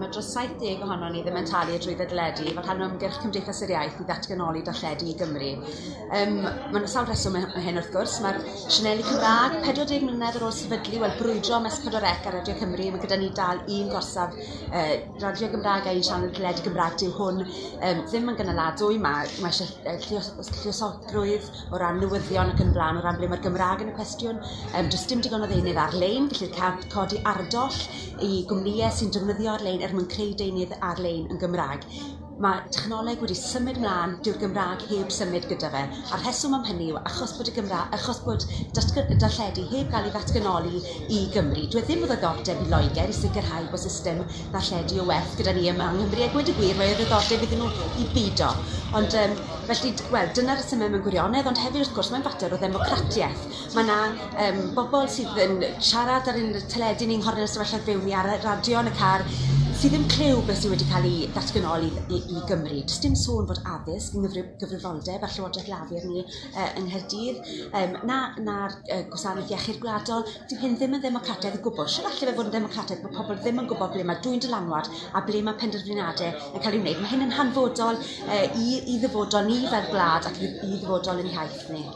mae dros 70 ohono ni ddim yn talu drwy ddadledu fel rhan o ymgyrch Cymdeithas yr Iaith i ddatganoli darlledu i Gymru. Um, Mae'n sawl reswm hyn wrth gwrs, mae'r Sianeli Cymraeg 40 mlynedd ar ôl sefydlu wel brwydro mes Codorec ar Radio Cymru, mae gyda ni dal un gorsaf uh, Radio Gymraeg a un sianel dyled Gymraeg dyw hwn. Um, ddim yn gynaladwy, mae, mae eisiau uh, lliosogrwydd o ran newyddion ac yn blaen, o ran ble mae'r Gymraeg yn y cwestiwn, um, does dim digon o ddeunydd ar-lein, gellir codi ardoll i gwmnïau sy'n defnyddio ar-lein er er mwyn creu deunydd ar-lein yn Gymraeg. Mae technoleg wedi symud mlaen dyw'r Gymraeg heb symud gyda fe. A'r heswm am hynny yw achos bod y Gymraeg, achos bod darlledu heb gael ei ddatganoli i Gymru. Dwi e ddim oedd ddiddordeb i Loegr i sicrhau bod system darlledu o werth gyda ni yma yng Nghymru. A gwed y gwir, mae ddiddordeb iddyn nhw i bido. Ond um, felly, wel, dyna'r symud mewn gwirionedd, ond hefyd wrth gwrs mae'n fater o ddemocratiaeth. Mae yna um, bobl sydd yn siarad ar un teledu ni'n nghornel sefyllfa fewn ni ar y radio yn y car sydd ddim clyw beth sydd wedi cael ei ddatganoli i, i Gymru. Does dim sôn bod addysg yng gyfrifoldeb a Llywodraeth Lafur ni uh, yng Nghaerdydd, um, na'r na, na uh, gwasanaeth iechyd gwladol, dyw hyn ddim yn ddemocrataidd o gwbl. Sut allai fe fod yn ddemocrataidd bod pobl ddim yn gwybod ble mae dwy'n dylanwad a ble mae penderfyniadau yn cael ei wneud. Mae hyn yn hanfodol uh, i, i ddyfodol ni fel gwlad ac i, i ddyfodol yn iaith ni.